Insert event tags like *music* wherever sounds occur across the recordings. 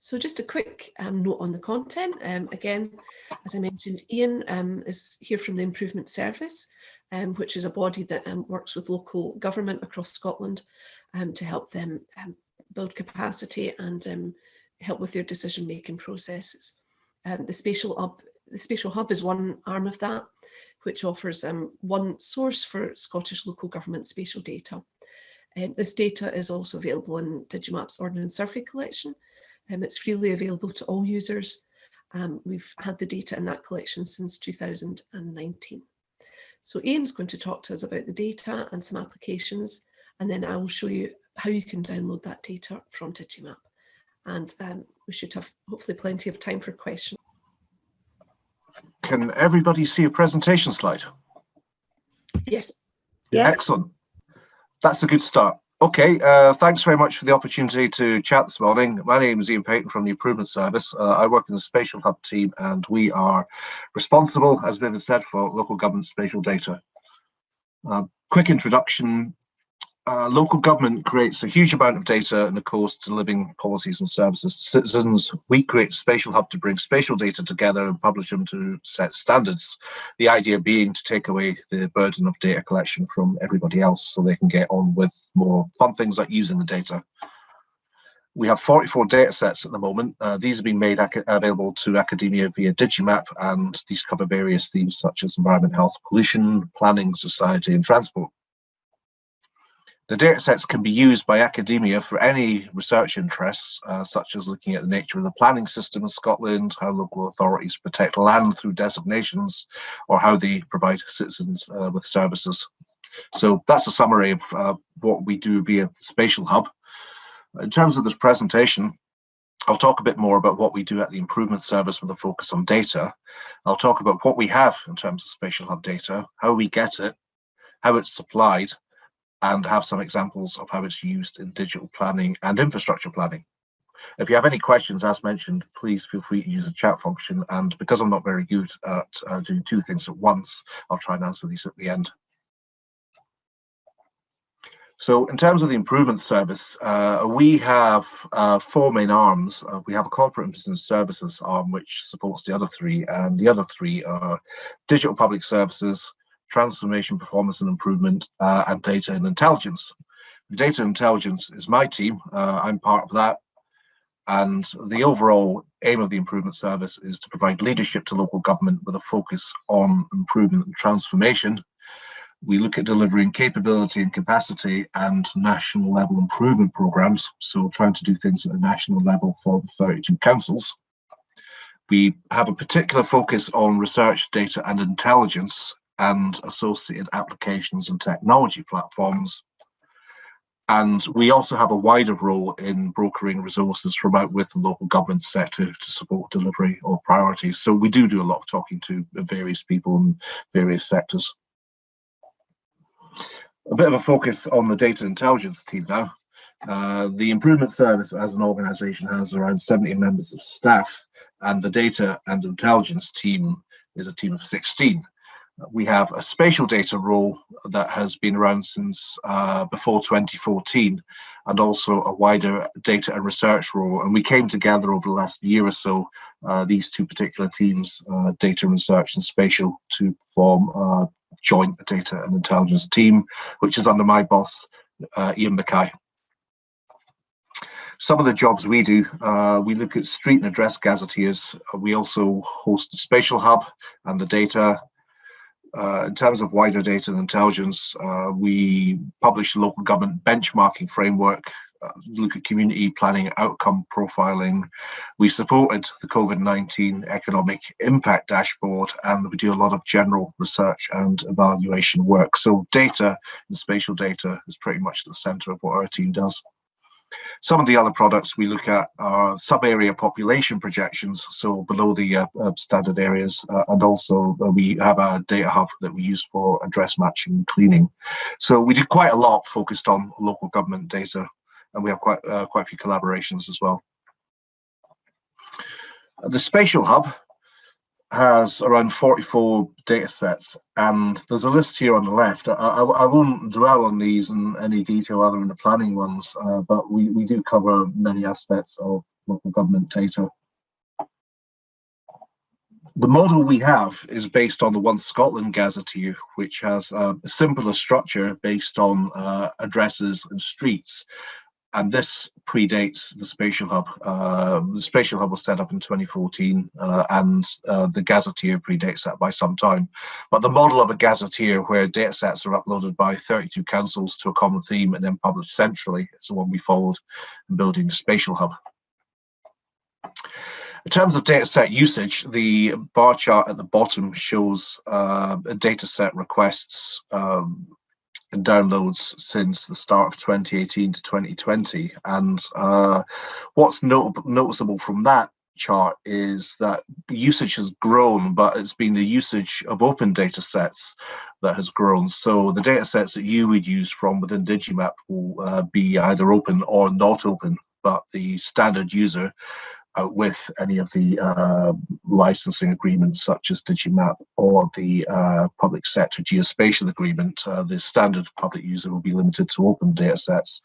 So just a quick um, note on the content. Um, again, as I mentioned, Ian um, is here from the Improvement Service, um, which is a body that um, works with local government across Scotland um, to help them build capacity and help with their decision-making processes. the Spatial Hub, the Spatial Hub is one arm of that, which offers one source for Scottish local government spatial data. This data is also available in Digimap's Ordnance Survey collection, um, it's freely available to all users. Um, we've had the data in that collection since 2019. So Ian's going to talk to us about the data and some applications, and then I will show you how you can download that data from Digimap. And um, we should have hopefully plenty of time for questions. Can everybody see a presentation slide? Yes. yes. Excellent. That's a good start. Okay, uh, thanks very much for the opportunity to chat this morning. My name is Ian Payton from the Improvement Service. Uh, I work in the Spatial Hub team and we are responsible, as Vivian said, for local government spatial data. Uh, quick introduction, uh, local government creates a huge amount of data and of course delivering policies and services to citizens. We create a spatial hub to bring spatial data together and publish them to set standards. The idea being to take away the burden of data collection from everybody else so they can get on with more fun things like using the data. We have 44 data sets at the moment. Uh, these have been made available to academia via Digimap and these cover various themes such as environment, health, pollution, planning, society and transport. The datasets can be used by academia for any research interests, uh, such as looking at the nature of the planning system in Scotland, how local authorities protect land through designations, or how they provide citizens uh, with services. So that's a summary of uh, what we do via Spatial Hub. In terms of this presentation, I'll talk a bit more about what we do at the Improvement Service with a focus on data. I'll talk about what we have in terms of Spatial Hub data, how we get it, how it's supplied, and have some examples of how it's used in digital planning and infrastructure planning. If you have any questions, as mentioned, please feel free to use the chat function. And because I'm not very good at uh, doing two things at once, I'll try and answer these at the end. So in terms of the improvement service, uh, we have uh, four main arms. Uh, we have a corporate and business services arm, which supports the other three, and the other three are digital public services, transformation, performance and improvement, uh, and data and intelligence. Data intelligence is my team. Uh, I'm part of that. And the overall aim of the improvement service is to provide leadership to local government with a focus on improvement and transformation. We look at delivering capability and capacity and national level improvement programs. So trying to do things at the national level for the 32 councils. We have a particular focus on research, data and intelligence and associated applications and technology platforms. And we also have a wider role in brokering resources from out with the local government sector to support delivery or priorities. So we do do a lot of talking to various people in various sectors. A bit of a focus on the data intelligence team now. Uh, the improvement service as an organization has around 70 members of staff and the data and intelligence team is a team of 16 we have a spatial data role that has been around since uh, before 2014 and also a wider data and research role and we came together over the last year or so uh, these two particular teams uh, data research and spatial to form a joint data and intelligence team which is under my boss uh, Ian Mackay some of the jobs we do, uh, we look at street and address gazetteers. We also host the spatial hub and the data uh, in terms of wider data and intelligence, uh, we publish a local government benchmarking framework, uh, look at community planning outcome profiling. We supported the COVID-19 economic impact dashboard and we do a lot of general research and evaluation work. So data and spatial data is pretty much at the center of what our team does. Some of the other products we look at are sub-area population projections, so below the uh, uh, standard areas, uh, and also uh, we have a data hub that we use for address matching and cleaning. So we do quite a lot focused on local government data, and we have quite uh, quite a few collaborations as well. The spatial hub has around 44 data sets and there's a list here on the left. I, I, I, won't dwell on these in any detail other than the planning ones, uh, but we, we do cover many aspects of local government data. The model we have is based on the One Scotland Gazetteer, which has uh, a simpler structure based on uh, addresses and streets. And this predates the Spatial Hub. Uh, the Spatial Hub was set up in 2014, uh, and uh, the Gazetteer predates that by some time. But the model of a Gazetteer, where datasets are uploaded by 32 councils to a common theme and then published centrally, is the one we followed in building the Spatial Hub. In terms of dataset usage, the bar chart at the bottom shows uh, dataset requests um, downloads since the start of 2018 to 2020. And uh, what's not noticeable from that chart is that usage has grown, but it's been the usage of open data sets that has grown. So the data sets that you would use from within Digimap will uh, be either open or not open, but the standard user uh, with any of the uh, licensing agreements such as Digimap or the uh, public sector geospatial agreement, uh, the standard public user will be limited to open data sets.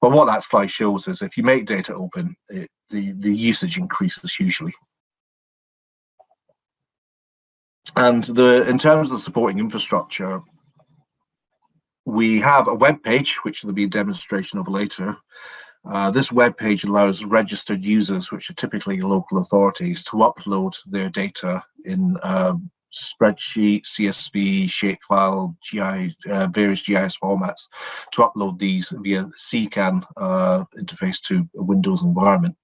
But what that slide shows is if you make data open, it, the, the usage increases hugely. And the in terms of supporting infrastructure, we have a web page, which will be a demonstration of later, uh, this web page allows registered users, which are typically local authorities, to upload their data in uh, spreadsheet, CSV, shapefile, GI, uh, various GIS formats, to upload these via CKAN uh, interface to a Windows environment.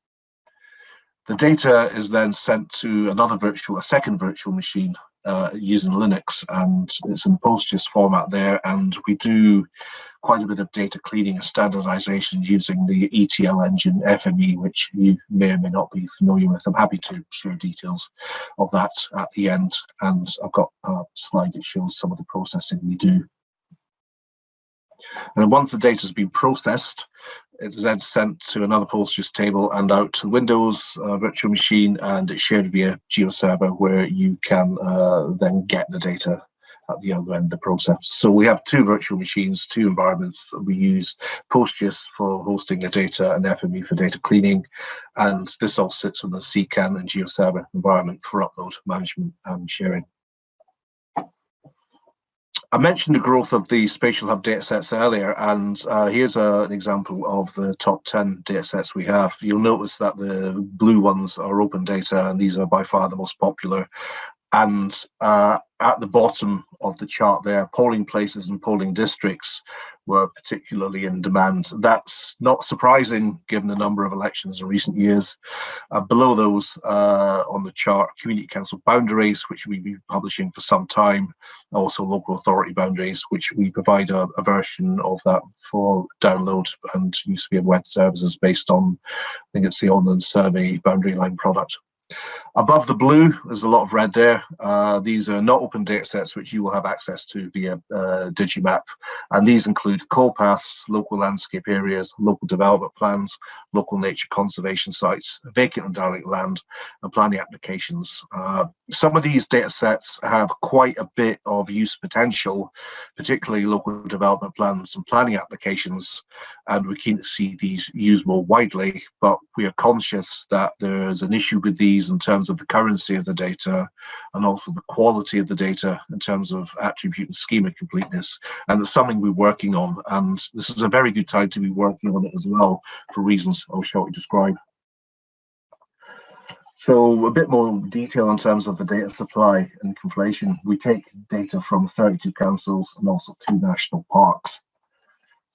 The data is then sent to another virtual, a second virtual machine uh, using Linux, and it's in PostGIS format there. And we do quite a bit of data cleaning and standardization using the ETL engine FME, which you may or may not be familiar with. I'm happy to share details of that at the end. And I've got a slide that shows some of the processing we do. And once the data has been processed, it is then sent to another PostGIS table and out to Windows uh, virtual machine, and it's shared via GeoServer, where you can uh, then get the data at the other end of the process. So we have two virtual machines, two environments. We use PostGIS for hosting the data and FME for data cleaning. And this all sits on the CKAN and GeoServer environment for upload management and sharing. I mentioned the growth of the Spatial Hub datasets earlier, and uh, here's a, an example of the top 10 datasets we have. You'll notice that the blue ones are open data, and these are by far the most popular. And uh, at the bottom of the chart there, polling places and polling districts were particularly in demand. That's not surprising given the number of elections in recent years. Uh, below those uh, on the chart, community council boundaries, which we've been publishing for some time, also local authority boundaries, which we provide a, a version of that for download and use via web services based on, I think it's the Ordnance Survey boundary line product. Above the blue, there's a lot of red there. Uh, these are not open data sets which you will have access to via uh, Digimap. And these include core paths, local landscape areas, local development plans, local nature conservation sites, vacant and derelict land, and planning applications. Uh, some of these data sets have quite a bit of use potential, particularly local development plans and planning applications. And we're keen to see these used more widely, but we are conscious that there's an issue with in terms of the currency of the data and also the quality of the data in terms of attribute and schema completeness. And it's something we're working on. And this is a very good time to be working on it as well for reasons I'll shortly describe. So a bit more detail in terms of the data supply and conflation. We take data from 32 councils and also two national parks.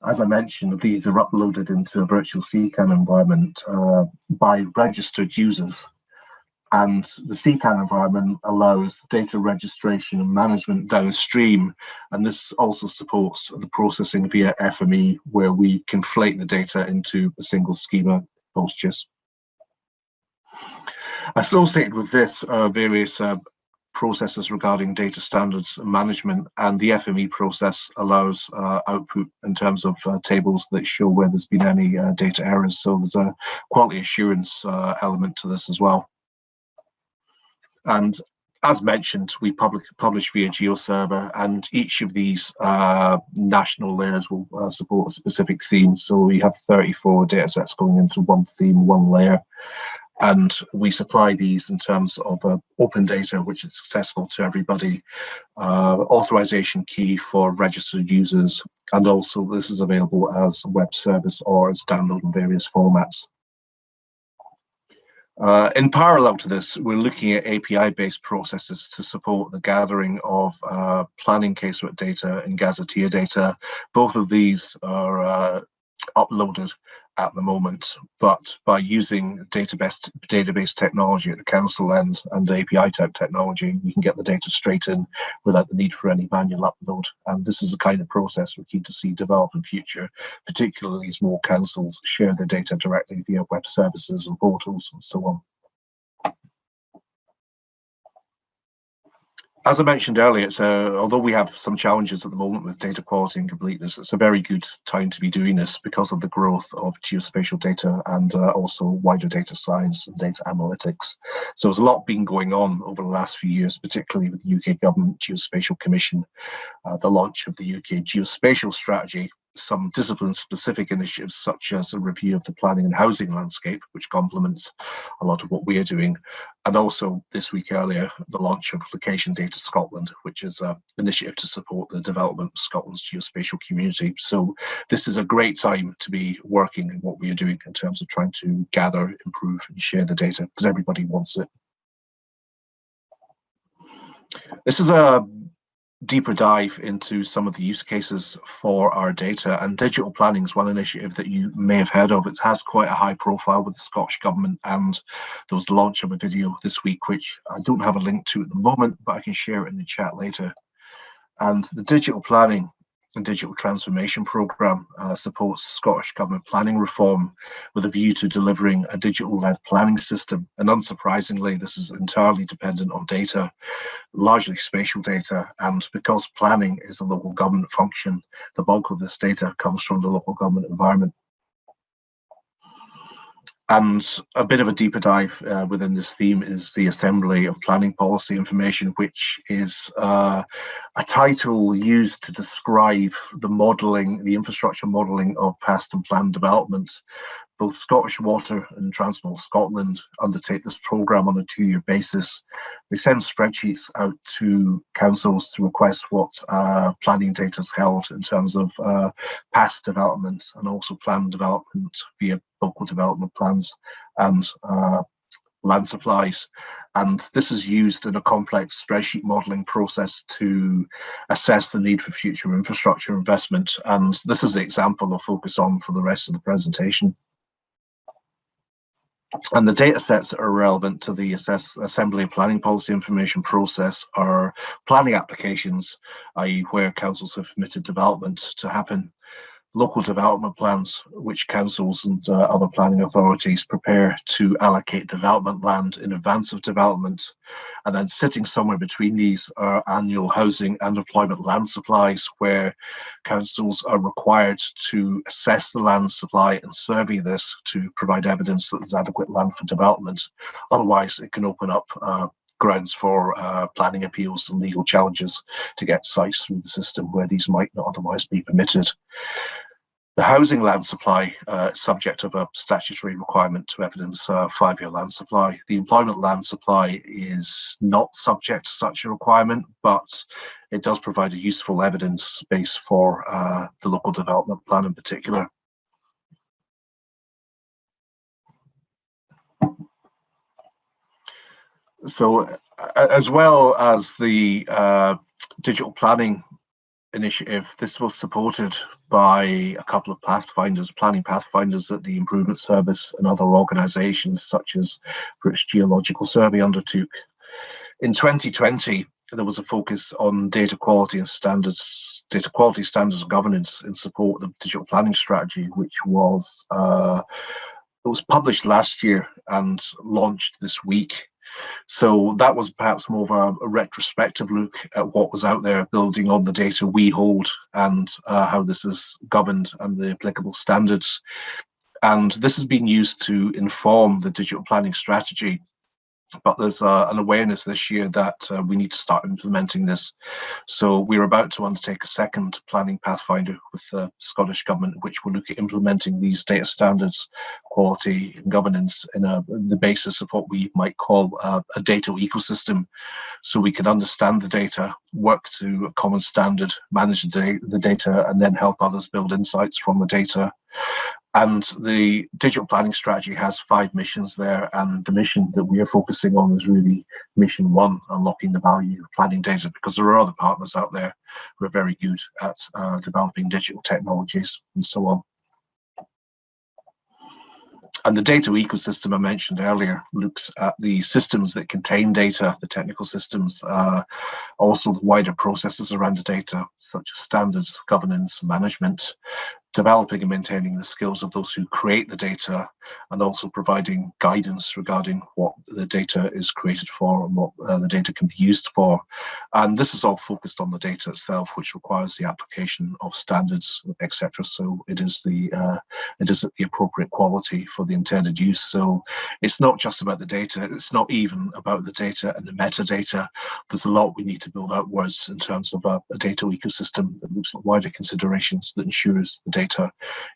As I mentioned, these are uploaded into a virtual CKAN environment uh, by registered users and the CKAN environment allows data registration and management downstream. And this also supports the processing via FME, where we conflate the data into a single schema PostGIS. Associated with this are various uh, processes regarding data standards and management, and the FME process allows uh, output in terms of uh, tables that show where there's been any uh, data errors. So there's a quality assurance uh, element to this as well. And as mentioned, we public, publish via GeoServer, and each of these uh, national layers will uh, support a specific theme. So we have 34 datasets going into one theme, one layer, and we supply these in terms of uh, open data, which is accessible to everybody, uh, authorization key for registered users, and also this is available as a web service or as download in various formats. Uh, in parallel to this, we're looking at API-based processes to support the gathering of uh, planning casework data and gazetteer data. Both of these are uh, uploaded at the moment, but by using database database technology at the council end and API type technology, you can get the data straight in without the need for any manual upload. And this is the kind of process we're keen to see develop in future, particularly as more councils share their data directly via web services and portals and so on. As I mentioned earlier, it's a, although we have some challenges at the moment with data quality and completeness, it's a very good time to be doing this because of the growth of geospatial data and uh, also wider data science and data analytics. So there's a lot been going on over the last few years, particularly with the UK Government Geospatial Commission, uh, the launch of the UK Geospatial Strategy, some discipline-specific initiatives, such as a review of the planning and housing landscape, which complements a lot of what we are doing, and also this week earlier, the launch of Location Data Scotland, which is an initiative to support the development of Scotland's geospatial community. So this is a great time to be working in what we are doing in terms of trying to gather, improve, and share the data, because everybody wants it. This is a deeper dive into some of the use cases for our data and digital planning is one initiative that you may have heard of. It has quite a high profile with the Scottish Government and there was the launch of a video this week which I don't have a link to at the moment but I can share it in the chat later. And the digital planning and Digital Transformation Programme uh, supports Scottish Government planning reform with a view to delivering a digital-led planning system. And unsurprisingly, this is entirely dependent on data, largely spatial data. And because planning is a local government function, the bulk of this data comes from the local government environment and a bit of a deeper dive uh, within this theme is the assembly of planning policy information, which is uh, a title used to describe the modelling, the infrastructure modelling of past and planned development both Scottish Water and Transport Scotland undertake this programme on a two-year basis. They send spreadsheets out to councils to request what uh, planning data is held in terms of uh, past development and also planned development via local development plans and uh, land supplies. And this is used in a complex spreadsheet modelling process to assess the need for future infrastructure investment. And this is the example I'll focus on for the rest of the presentation. And the data sets that are relevant to the assess, assembly planning policy information process are planning applications, i.e. where councils have permitted development to happen, local development plans, which councils and uh, other planning authorities prepare to allocate development land in advance of development. And then sitting somewhere between these are annual housing and employment land supplies, where councils are required to assess the land supply and survey this to provide evidence that there's adequate land for development. Otherwise, it can open up uh, grounds for uh, planning appeals and legal challenges to get sites through the system where these might not otherwise be permitted. The housing land supply uh, subject of a statutory requirement to evidence uh, five-year land supply. The employment land supply is not subject to such a requirement, but it does provide a useful evidence base for uh, the local development plan in particular. So as well as the uh, digital planning initiative, this was supported by a couple of pathfinders, planning pathfinders that the Improvement Service and other organisations such as British Geological Survey undertook. In 2020, there was a focus on data quality and standards, data quality standards and governance in support of the digital planning strategy, which was uh, it was published last year and launched this week. So that was perhaps more of a, a, retrospective look at what was out there, building on the data we hold and uh, how this is governed and the applicable standards. And this has been used to inform the digital planning strategy but there's uh, an awareness this year that uh, we need to start implementing this. So we're about to undertake a second planning pathfinder with the Scottish Government, which will look at implementing these data standards, quality and governance in, a, in the basis of what we might call a, a data ecosystem. So we can understand the data, work to a common standard, manage the data, and then help others build insights from the data and the digital planning strategy has five missions there. And the mission that we are focusing on is really mission one, unlocking the value of planning data, because there are other partners out there who are very good at uh, developing digital technologies and so on. And the data ecosystem I mentioned earlier looks at the systems that contain data, the technical systems, uh, also the wider processes around the data, such as standards, governance, management, developing and maintaining the skills of those who create the data and also providing guidance regarding what the data is created for and what uh, the data can be used for. And this is all focused on the data itself, which requires the application of standards, etc. So it is the uh, it is the appropriate quality for the intended use. So it's not just about the data. It's not even about the data and the metadata. There's a lot we need to build outwards in terms of a, a data ecosystem that looks at wider considerations that ensures the data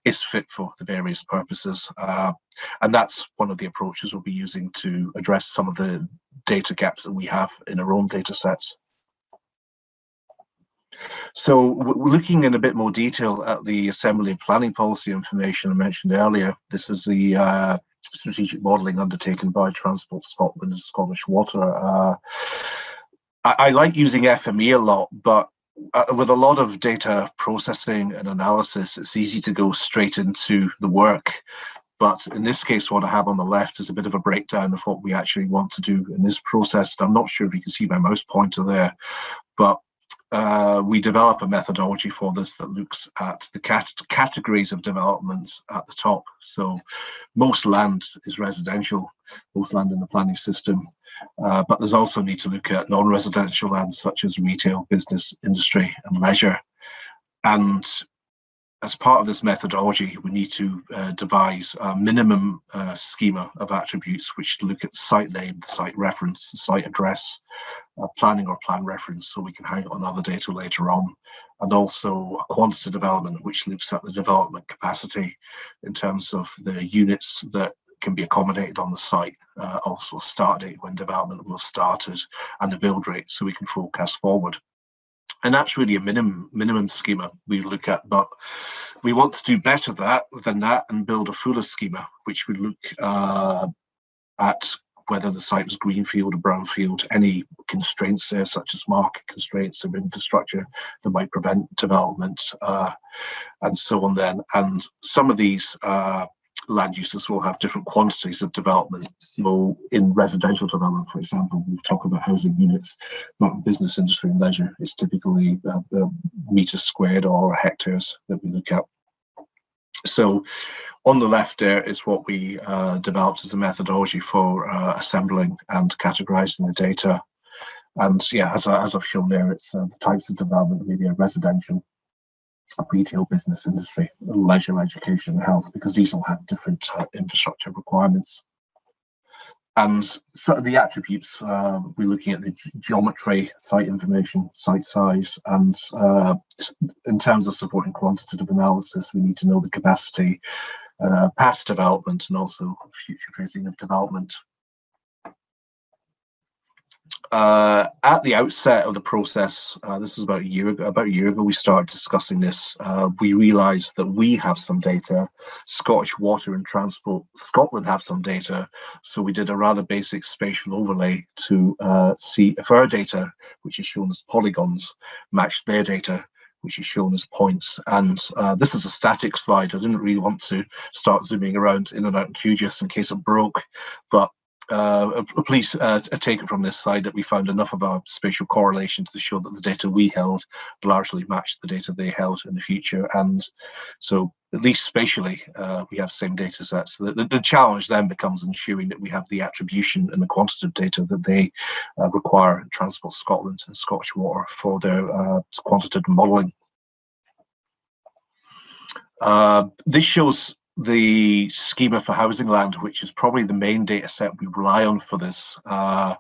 is fit for the various purposes. Uh, and that's one of the approaches we'll be using to address some of the data gaps that we have in our own data sets. So looking in a bit more detail at the assembly planning policy information I mentioned earlier, this is the uh, strategic modelling undertaken by Transport Scotland and Scottish Water. Uh, I, I, like using FME a lot, but uh, with a lot of data processing and analysis, it's easy to go straight into the work. But in this case, what I have on the left is a bit of a breakdown of what we actually want to do in this process. I'm not sure if you can see my mouse pointer there, but uh, we develop a methodology for this that looks at the cat categories of development at the top. So most land is residential, most land in the planning system, uh, but there's also need to look at non-residential land such as retail, business, industry and leisure. And as part of this methodology, we need to uh, devise a minimum uh, schema of attributes which look at site name, the site reference, the site address, uh, planning or plan reference, so we can hang on other data later on, and also a quantity development which looks at the development capacity in terms of the units that can be accommodated on the site, uh, also start date when development will have started, and the build rate so we can forecast forward and that's really a minimum minimum schema we look at but we want to do better that than that and build a fuller schema which would look uh, at whether the site was greenfield or brownfield any constraints there such as market constraints or infrastructure that might prevent development uh, and so on then. And some of these uh, land uses will have different quantities of development. So in residential development, for example, we talk about housing units, not in business, industry and leisure. It's typically uh, uh, meters squared or hectares that we look at. So on the left there is what we uh, developed as a methodology for uh, assembling and categorizing the data. And yeah, as, I, as I've shown there, it's uh, the types of development, media, residential, retail business industry, leisure, education, and health, because these all have different uh, infrastructure requirements. And so the attributes, uh, we're looking at the geometry, site information, site size, and uh, in terms of supporting quantitative analysis, we need to know the capacity, uh, past development, and also future phasing of development uh, at the outset of the process, uh, this is about a year ago. About a year ago, we started discussing this. Uh, we realised that we have some data. Scottish Water and Transport Scotland have some data. So we did a rather basic spatial overlay to uh, see if our data, which is shown as polygons, matched their data which is shown as points. And uh, this is a static slide. I didn't really want to start zooming around in and out in QGIS in case it broke, but uh, please uh, take it from this side that we found enough of a spatial correlation to show that the data we held largely matched the data they held in the future. And so at least spatially, uh, we have same data sets. The, the, the, challenge then becomes ensuring that we have the attribution and the quantitative data that they uh, require Transport Scotland and Scottish Water for their uh, quantitative modelling. Uh, this shows the schema for housing land, which is probably the main data set we rely on for this, uh,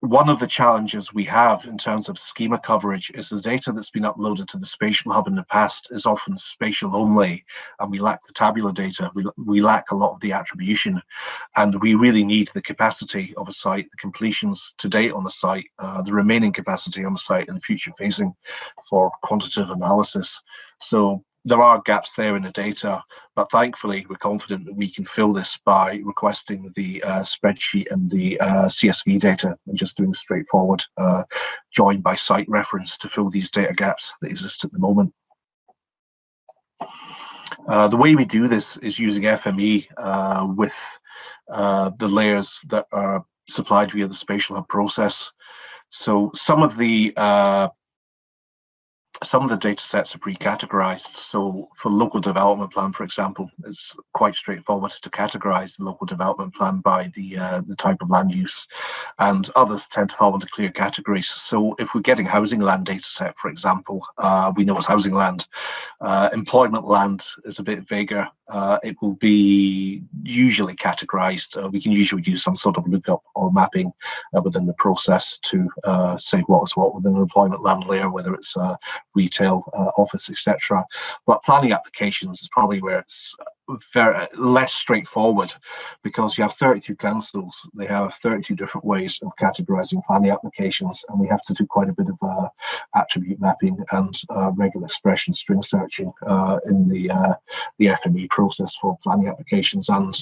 one of the challenges we have in terms of schema coverage is the data that's been uploaded to the spatial hub in the past is often spatial only and we lack the tabular data. We, we lack a lot of the attribution and we really need the capacity of a site the completions to date on the site uh, the remaining capacity on the site and the future phasing for quantitative analysis. So there are gaps there in the data, but thankfully we're confident that we can fill this by requesting the uh, spreadsheet and the uh, CSV data and just doing straightforward uh, join by site reference to fill these data gaps that exist at the moment. Uh, the way we do this is using FME uh, with uh, the layers that are supplied via the spatial hub process. So some of the some of the data sets are pre-categorized. So for local development plan, for example, it's quite straightforward to categorize the local development plan by the uh, the type of land use, and others tend to fall into clear categories. So if we're getting housing land data set, for example, uh, we know it's housing land. Uh, employment land is a bit vaguer. Uh, it will be usually categorized. Uh, we can usually use some sort of lookup or mapping uh, within the process to say what is what within an employment land layer, whether it's retail, uh, office, etc. But planning applications is probably where it's very less straightforward because you have 32 councils. They have 32 different ways of categorizing planning applications and we have to do quite a bit of uh, attribute mapping and uh, regular expression string searching uh, in the uh, the FME process for planning applications. And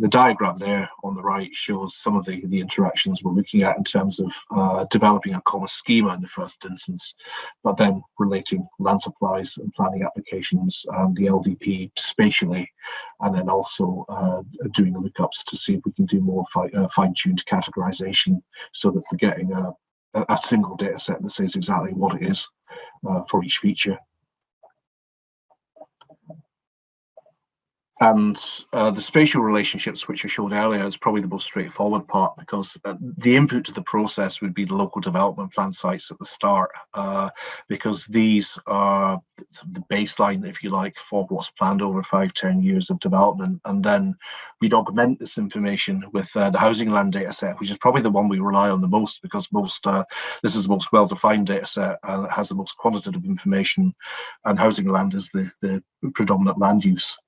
the diagram there on the right shows some of the, the interactions we're looking at in terms of uh, developing a common schema in the first instance, but then relating land supplies and planning applications and the LDP spatially, and then also uh, doing lookups to see if we can do more fi uh, fine-tuned categorization so that we're getting a, a single data set that says exactly what it is uh, for each feature. And uh, the spatial relationships which I showed earlier is probably the most straightforward part because uh, the input to the process would be the local development plan sites at the start uh, because these are the baseline if you like for what's planned over five ten years of development. And then we'd augment this information with uh, the housing land data set which is probably the one we rely on the most because most uh, this is the most well-defined data set and it has the most quantitative information. And housing land is the the predominant land use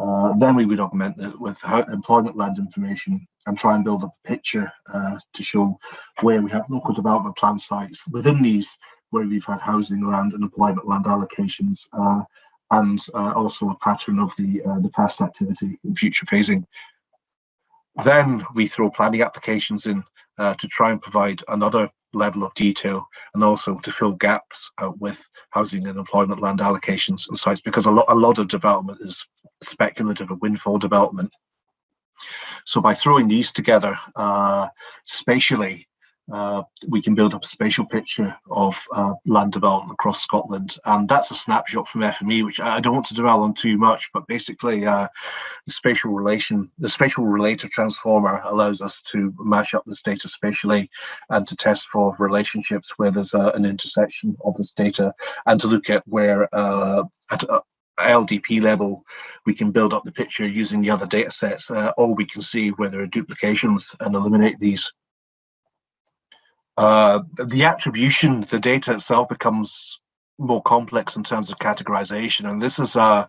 uh, then we would augment it with employment land information and try and build a picture uh, to show where we have local development plan sites within these where we've had housing land and employment land allocations uh, and uh, also a pattern of the uh, the past activity and future phasing. Then we throw planning applications in uh, to try and provide another level of detail and also to fill gaps uh, with housing and employment land allocations and sites because a lot, a lot of development is speculative and windfall development. So by throwing these together uh, spatially, uh, we can build up a spatial picture of uh, land development across Scotland. And that's a snapshot from FME, which I don't want to dwell on too much, but basically uh, the spatial relation, the spatial relator transformer allows us to mash up this data spatially and to test for relationships where there's uh, an intersection of this data and to look at where uh, at, uh, LDP level, we can build up the picture using the other data sets, or we can see where there are duplications and eliminate these. Uh, the attribution, the data itself becomes more complex in terms of categorization. And this is a,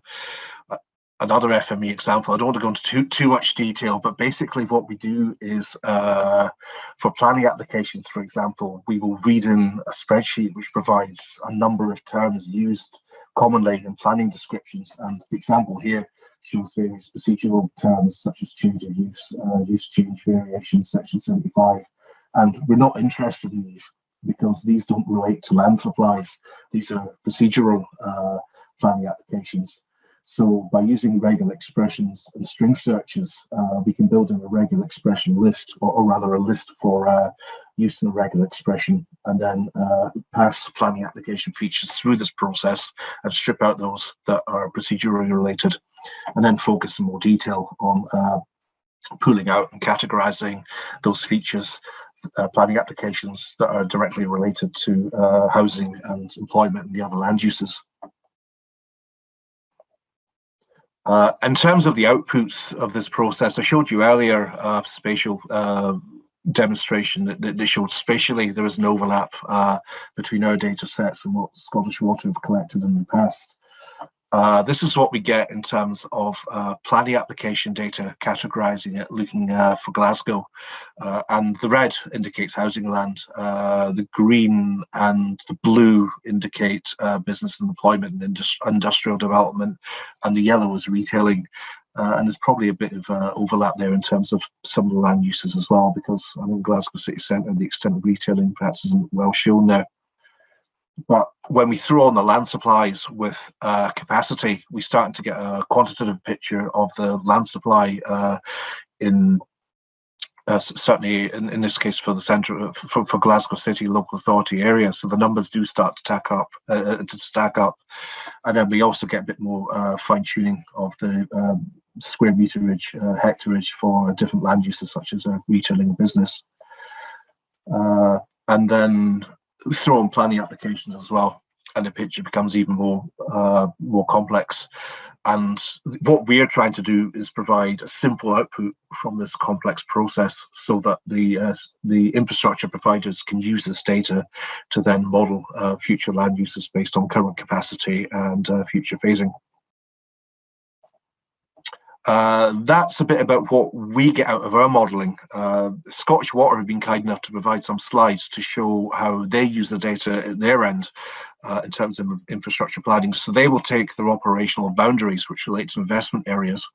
another FME example. I don't want to go into too, too much detail, but basically what we do is uh, for planning applications, for example, we will read in a spreadsheet which provides a number of terms used commonly in planning descriptions. And the example here shows various procedural terms such as change of use, uh, use change variation, section 75. And we're not interested in these because these don't relate to land supplies. These are procedural uh, planning applications. So by using regular expressions and string searches, uh, we can build in a regular expression list, or, or rather a list for uh, use in a regular expression, and then uh, pass planning application features through this process and strip out those that are procedurally related, and then focus in more detail on uh, pulling out and categorizing those features uh, planning applications that are directly related to uh, housing and employment and the other land uses. Uh, in terms of the outputs of this process, I showed you earlier a spatial uh, demonstration that, that, showed spatially there is an overlap uh, between our data sets and what Scottish Water have collected in the past. Uh, this is what we get in terms of uh, planning application data, categorizing it, looking uh, for Glasgow. Uh, and the red indicates housing land, uh, the green and the blue indicate business and employment and industri industrial development, and the yellow is retailing. and there's probably a bit of overlap there in terms of some of the land uses as well, because I think Glasgow city centre, the extent of retailing perhaps isn't well shown there. But when we throw on the land supplies with uh, capacity, we start to get a quantitative picture of the land supply uh, in uh, certainly in, in this case for the centre uh, for, for Glasgow City local authority area. So the numbers do start to stack up, uh, uh, to stack up, and then we also get a bit more fine tuning of the um, square meterage, hectareage for different land uses such as a retailing business. and then throw in planning applications as well, and the picture becomes even more uh, more complex. And what we're trying to do is provide a simple output from this complex process, so that the uh, the infrastructure providers can use this data to then model uh, future land uses based on current capacity and uh, future phasing. Uh, that's a bit about what we get out of our modelling. Uh, Scottish Water have been kind enough to provide some slides to show how they use the data at their end uh, in terms of infrastructure planning. So they will take their operational boundaries, which relate to investment areas.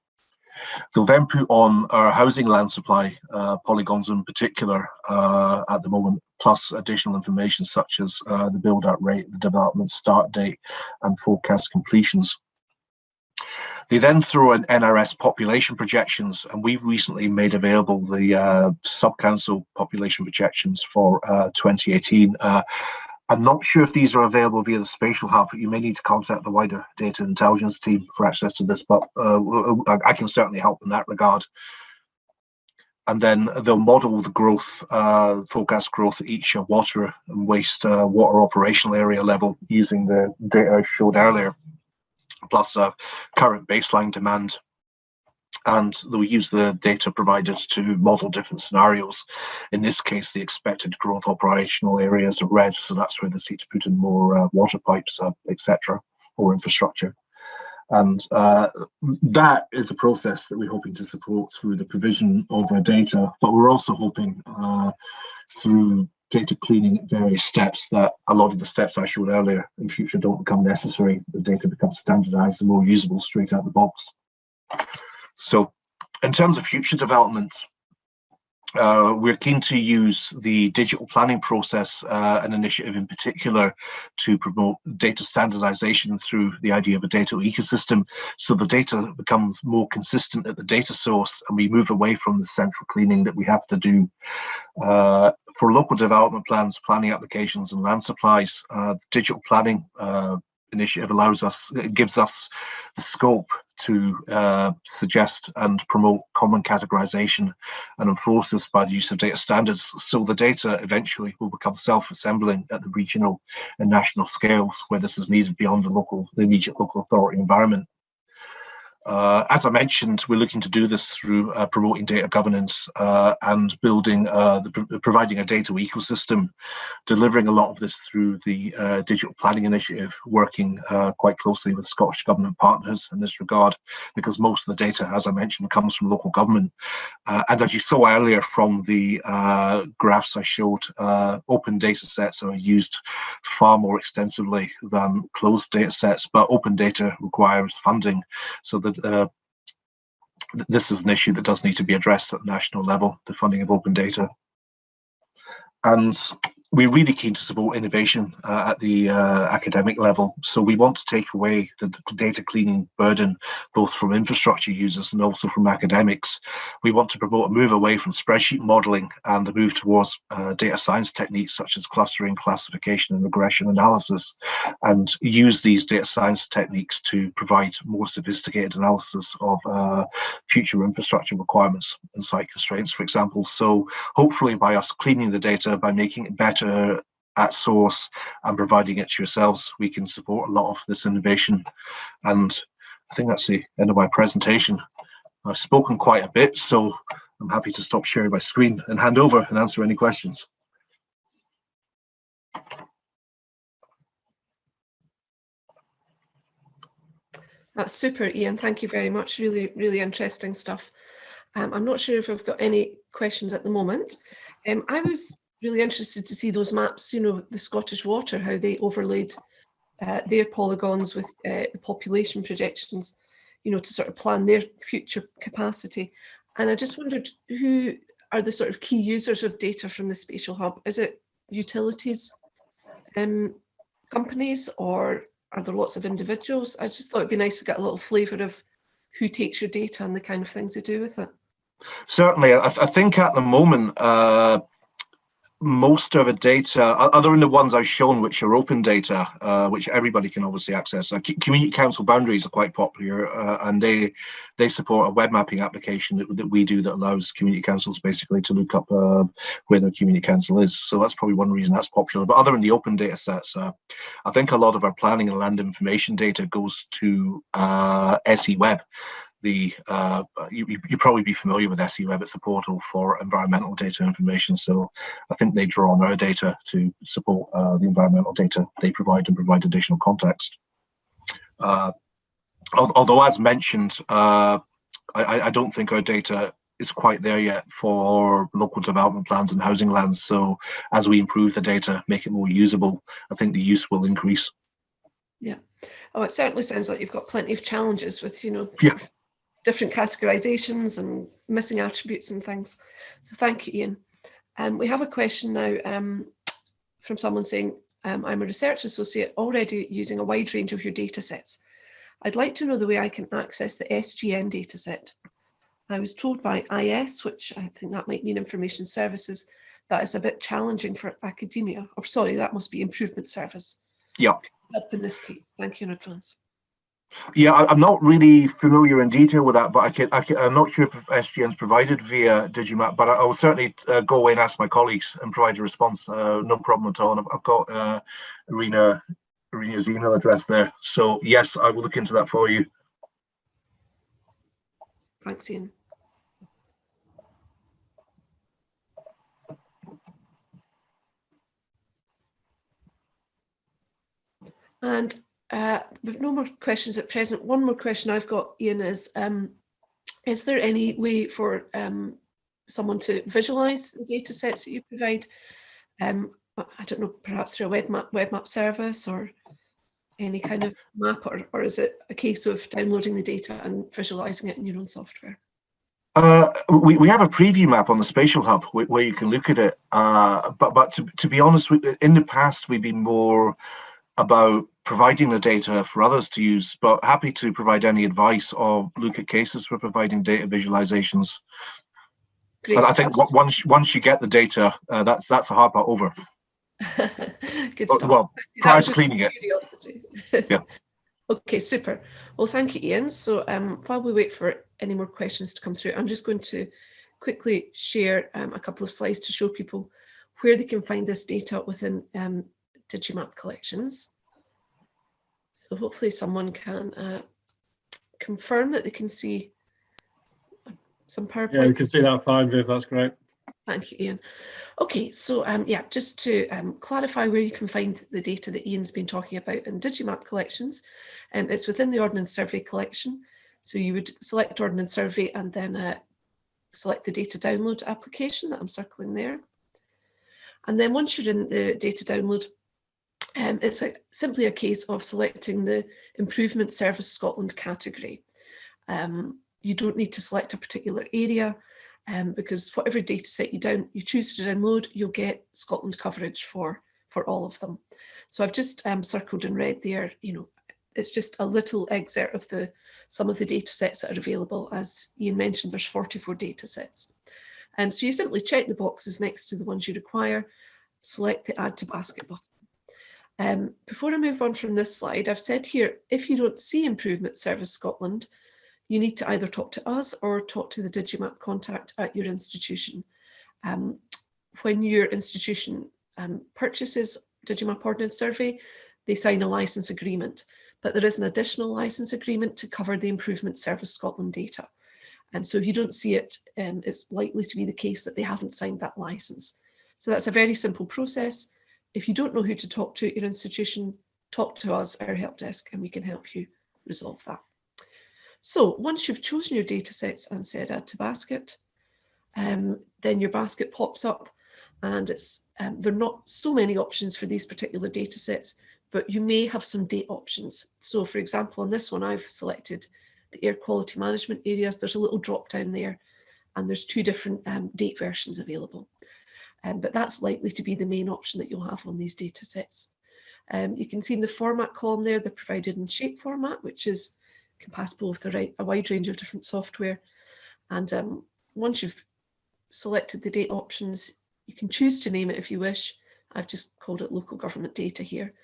They'll then put on our housing land supply uh, polygons in particular uh, at the moment, plus additional information such as the build-out rate, the development start date, and forecast completions. They then throw in NRS population projections, and we've recently made available the uh, sub-council population projections for uh, 2018. Uh, I'm not sure if these are available via the Spatial Hub. But you may need to contact the wider data intelligence team for access to this, but uh, I can certainly help in that regard. And then they'll model the growth, uh, forecast growth at each water and waste uh, water operational area level using the data I showed earlier plus a current baseline demand. And we use the data provided to model different scenarios. In this case, the expected growth operational areas are red, so that's where they seek to put in more uh, water pipes, uh, etc., or infrastructure. And uh, that is a process that we're hoping to support through the provision of our data, but we're also hoping uh, through data cleaning at various steps that a lot of the steps I showed earlier in future don't become necessary. The data becomes standardized and more usable straight out of the box. So in terms of future developments, uh, we're keen to use the digital planning process, uh, an initiative in particular, to promote data standardization through the idea of a data ecosystem. So the data becomes more consistent at the data source and we move away from the central cleaning that we have to do. Uh, for local development plans, planning applications and land supplies, uh, digital planning uh, initiative allows us, it gives us the scope to uh, suggest and promote common categorization and enforce this by the use of data standards. So the data eventually will become self-assembling at the regional and national scales where this is needed beyond the local, the immediate local authority environment. Uh, as I mentioned, we're looking to do this through uh, promoting data governance uh, and building, uh, the, providing a data ecosystem, delivering a lot of this through the uh, Digital Planning Initiative, working uh, quite closely with Scottish Government partners in this regard, because most of the data, as I mentioned, comes from local government. and as you saw earlier from the graphs I showed, open data sets are used far more extensively than closed data sets, but open data requires funding. So the uh, this is an issue that does need to be addressed at the national level, the funding of open data. And we're really keen to support innovation uh, at the uh, academic level. So we want to take away the data cleaning burden, both from infrastructure users and also from academics. We want to promote a move away from spreadsheet modeling and a move towards uh, data science techniques such as clustering, classification and regression analysis, and use these data science techniques to provide more sophisticated analysis of uh, future infrastructure requirements and site constraints, for example. So hopefully by us cleaning the data, by making it better uh, at source and providing it to yourselves, we can support a lot of this innovation. And I think that's the end of my presentation. I've spoken quite a bit, so I'm happy to stop sharing my screen and hand over and answer any questions. That's super, Ian. Thank you very much. Really, really interesting stuff. Um, I'm not sure if I've got any questions at the moment. Um, I was really interested to see those maps, you know, the Scottish Water, how they overlaid uh, their polygons with uh, the population projections, you know, to sort of plan their future capacity. And I just wondered who are the sort of key users of data from the Spatial Hub? Is it utilities um, companies or are there lots of individuals? I just thought it'd be nice to get a little flavour of who takes your data and the kind of things they do with it. Certainly, I, I think at the moment, uh, most of the data, other than the ones I've shown, which are open data, uh, which everybody can obviously access. Uh, community council boundaries are quite popular, uh, and they they support a web mapping application that, that we do that allows community councils basically to look up uh, where their community council is. So that's probably one reason that's popular. But other than the open data sets, uh, I think a lot of our planning and land information data goes to uh, SE Web the uh, you, you probably be familiar with SEWeb. It's a portal for environmental data information. So I think they draw on our data to support uh, the environmental data they provide and provide additional context. Uh, although, as mentioned, uh, I, I, don't think our data is quite there yet for local development plans and housing lands. So as we improve the data, make it more usable, I think the use will increase. Yeah. Oh, it certainly sounds like you've got plenty of challenges with, you know, yeah different categorizations and missing attributes and things. So thank you, Ian. Um, we have a question now um, from someone saying, um, I'm a research associate already using a wide range of your data sets. I'd like to know the way I can access the SGN dataset. I was told by IS, which I think that might mean information services, that is a bit challenging for academia, or sorry, that must be improvement service. Yeah. Help in this case. Thank you in advance. Yeah, I, am not really familiar in detail with that, but I can, I I'm not sure if SGN's provided via Digimap, but I, will certainly uh, go away and ask my colleagues and provide a response. Uh, no problem at all. And I've, I've got uh, Irina, Irina's email address there. So yes, I will look into that for you. Thanks, Ian. And uh, we've no more questions at present. One more question I've got, Ian, is um, is there any way for um, someone to visualize the data sets that you provide? Um, I don't know, perhaps through a web map, web map service or any kind of map, or, or is it a case of downloading the data and visualizing it in your own software? Uh, we, we have a preview map on the Spatial Hub where, where you can look at it. Uh, but but to, to be honest, in the past, we've been more about providing the data for others to use, but happy to provide any advice or look at cases for providing data visualizations. Great. I think once once you get the data, uh, that's that's a hard part over. *laughs* Good stuff. Well, prior to cleaning it. *laughs* yeah. Okay, super. Well, thank you, Ian. So um, while we wait for any more questions to come through, I'm just going to quickly share um, a couple of slides to show people where they can find this data within um, Digimap collections. So hopefully someone can uh, confirm that they can see some PowerPoint. Yeah, we can see that fine, Viv, that's great. Thank you, Ian. Okay, so um, yeah, just to um, clarify where you can find the data that Ian's been talking about in Digimap collections, um, it's within the Ordnance Survey collection. So you would select Ordnance Survey and then uh, select the data download application that I'm circling there. And then once you're in the data download, um, it's a, simply a case of selecting the Improvement Service Scotland category. Um, you don't need to select a particular area um, because whatever data set you down you choose to download, you'll get Scotland coverage for, for all of them. So I've just um, circled in red there, you know, it's just a little excerpt of the some of the data sets that are available. As Ian mentioned, there's 44 data sets. Um, so you simply check the boxes next to the ones you require, select the add to basket button. Um, before I move on from this slide, I've said here, if you don't see Improvement Service Scotland, you need to either talk to us or talk to the Digimap contact at your institution. Um, when your institution um, purchases Digimap Ordnance Survey, they sign a license agreement. but there is an additional license agreement to cover the Improvement Service Scotland data. And so if you don't see it, um, it's likely to be the case that they haven't signed that license. So that's a very simple process. If you don't know who to talk to at your institution, talk to us, our help desk, and we can help you resolve that. So once you've chosen your data sets and said add to basket, um, then your basket pops up and it's um, there are not so many options for these particular data sets, but you may have some date options. So for example, on this one, I've selected the air quality management areas. There's a little drop down there and there's two different um, date versions available. Um, but that's likely to be the main option that you'll have on these data sets. Um, you can see in the format column there, they're provided in shape format, which is compatible with a, right, a wide range of different software. And um, once you've selected the date options, you can choose to name it if you wish. I've just called it local government data here.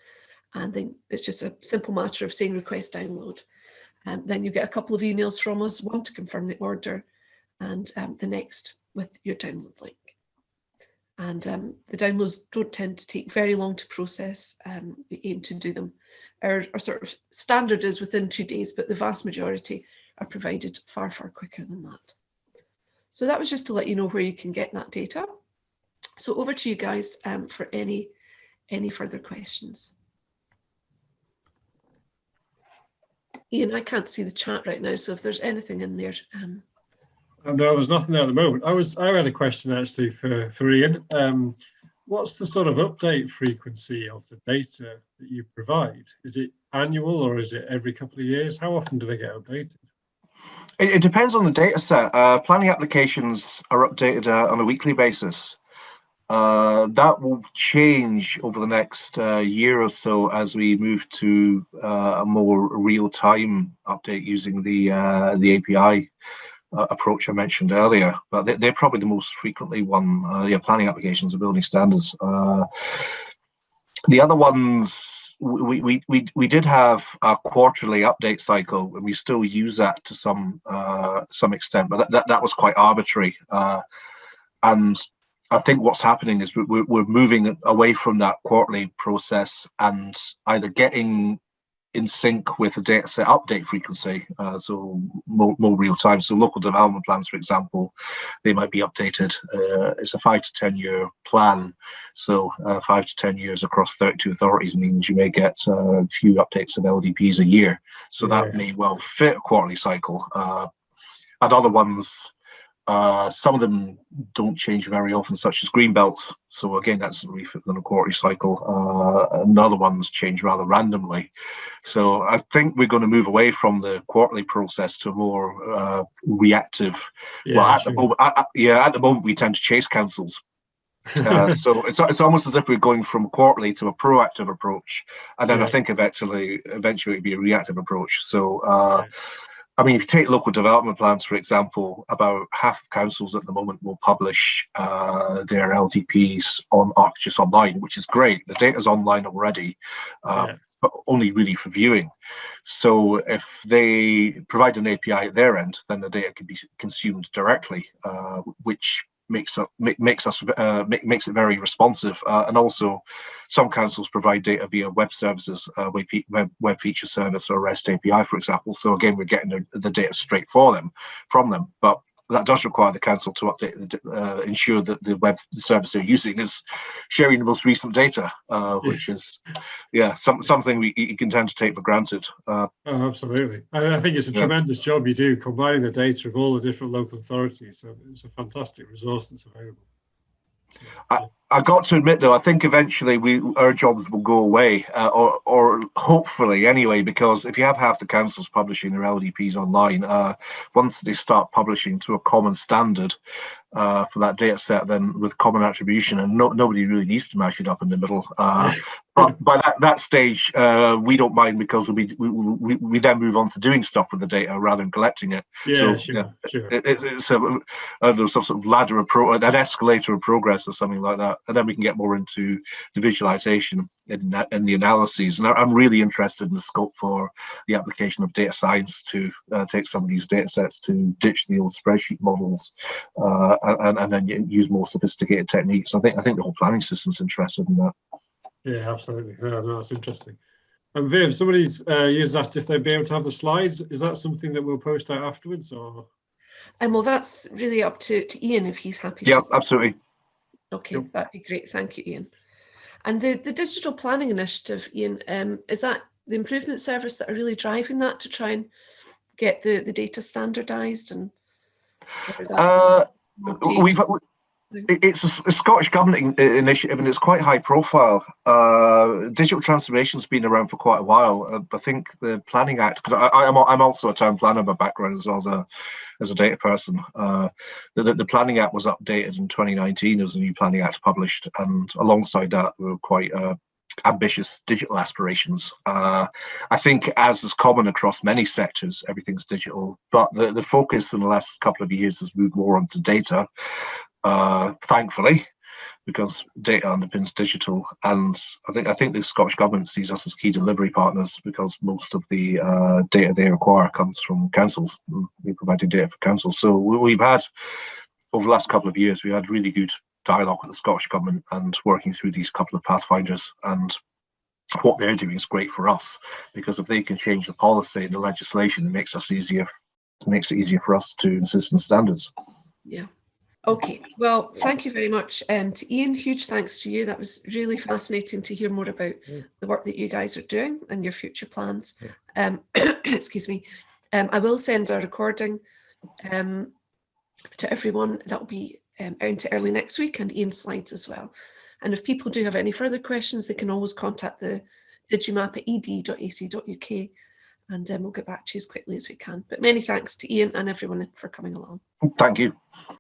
And then it's just a simple matter of saying request download. Um, then you get a couple of emails from us, one to confirm the order and um, the next with your download link. And um, the downloads don't tend to take very long to process. Um, we aim to do them. Our, our sort of standard is within two days, but the vast majority are provided far, far quicker than that. So that was just to let you know where you can get that data. So over to you guys um, for any, any further questions. Ian, I can't see the chat right now, so if there's anything in there. Um... Uh, no, there's nothing there at the moment. I was I had a question actually for, for Ian. Um, what's the sort of update frequency of the data that you provide? Is it annual or is it every couple of years? How often do they get updated? It, it depends on the data set. Uh, planning applications are updated uh, on a weekly basis. Uh, that will change over the next uh, year or so as we move to uh, a more real-time update using the uh, the API uh, approach I mentioned earlier. But they, are probably the most frequently one. Uh, yeah, planning applications and building standards. the other ones we, we we we did have a quarterly update cycle, and we still use that to some some extent. But that, that, that was quite arbitrary, and I think what's happening is we're, we're moving away from that quarterly process and either getting in sync with the data set update frequency, uh, so more, more, real time. So local development plans, for example, they might be updated. Uh, it's a five to 10 year plan. So uh, five to 10 years across 32 authorities means you may get a few updates of LDPs a year. So yeah. that may well fit a quarterly cycle. Uh, and other ones, uh, some of them don't change very often, such as green belts. So again, that's a refit within a quarterly cycle. Uh, and other ones change rather randomly. So I think we're going to move away from the quarterly process to more uh, reactive. Yeah, well, at sure. the moment, yeah, at the moment we tend to chase councils. *laughs* uh, so it's, it's almost as if we're going from quarterly to a proactive approach, and then yeah. I think eventually, eventually it'd be a reactive approach. So uh, I mean, if you take local development plans, for example, about half of councils at the moment will publish uh, their LDPs on ArcGIS Online, which is great. The data's online already, um, yeah. but only really for viewing. So if they provide an API at their end, then the data can be consumed directly, uh, which makes up makes us uh, makes it very responsive uh, and also some councils provide data via web services uh, web, web feature service or rest api for example. So again we're getting the, the data straight for them from them. But that does require the council to update, the, uh, ensure that the web service they're using is sharing the most recent data, uh, which is, yeah, some, something we you can tend to take for granted. Uh, oh, absolutely. I, I, think it's a yeah. tremendous job you do combining the data of all the different local authorities. So it's a fantastic resource that's available. I, I got to admit though, I think eventually we our jobs will go away, uh, or or hopefully anyway, because if you have half the councils publishing their LDPs online, uh, once they start publishing to a common standard, uh, for that data set then with common attribution and no, nobody really needs to mash it up in the middle. Uh, but by that, that stage, uh, we don't mind because we, we, we, we then move on to doing stuff with the data rather than collecting it. Yeah, so, sure, yeah, sure. It, it's a, uh, some sort of ladder of pro, an escalator of progress or something like that. And then we can get more into the visualization and, and the analyses. And I'm really interested in the scope for the application of data science to uh, take some of these data sets to ditch the old spreadsheet models uh, and, and then use more sophisticated techniques. I think I think the whole planning system's interested in that. Yeah, absolutely. Yeah, no, that's interesting. And Viv, somebody's uh, used asked if they'd be able to have the slides. Is that something that we'll post out afterwards or? And well, that's really up to, to Ian if he's happy. Yeah, to. absolutely. Okay, Yep. that'd be great. Thank you, Ian. And the, the digital planning initiative, Ian, um, is that the improvement service that are really driving that to try and get the, the data standardised and or is that Uh, multi- We've, it- it's a, Scottish government in- initiative and it's quite high profile. Uh, digital transformation's been around for quite a while. Uh, I think the Planning Act, because I'm, I'm also a town planner by background as well as a, as a data person. Uh, the, the- the Planning Act was updated in 2019. There was a new Planning Act published and alongside that we were quite uh, ambitious digital aspirations. Uh, I think as is common across many sectors, everything's digital, but the, the focus in the last couple of years has moved more onto data uh, thankfully, because data underpins digital. And I think I think the Scottish government sees us as key delivery partners because most of the uh, data they require comes from councils. We're providing data for councils. So we, we've had over the last couple of years, we had really good dialogue with the Scottish government and working through these couple of pathfinders and. What they're doing is great for us because if they can change the policy and the legislation, it makes us easier. It makes it easier for us to insist on standards. Yeah. Okay. Well, thank you very much um, to Ian. Huge thanks to you. That was really fascinating to hear more about Yeah. the work that you guys are doing and your future plans. Yeah. Um, *coughs* excuse me. Um, I will send a recording um, to everyone. That'll be um, out into early next week and Ian's slides as well. And if people do have any further questions, they can always contact the digimap at ed.ac.uk and um, we'll get back to you as quickly as we can. But many thanks to Ian and everyone for coming along. Thank you.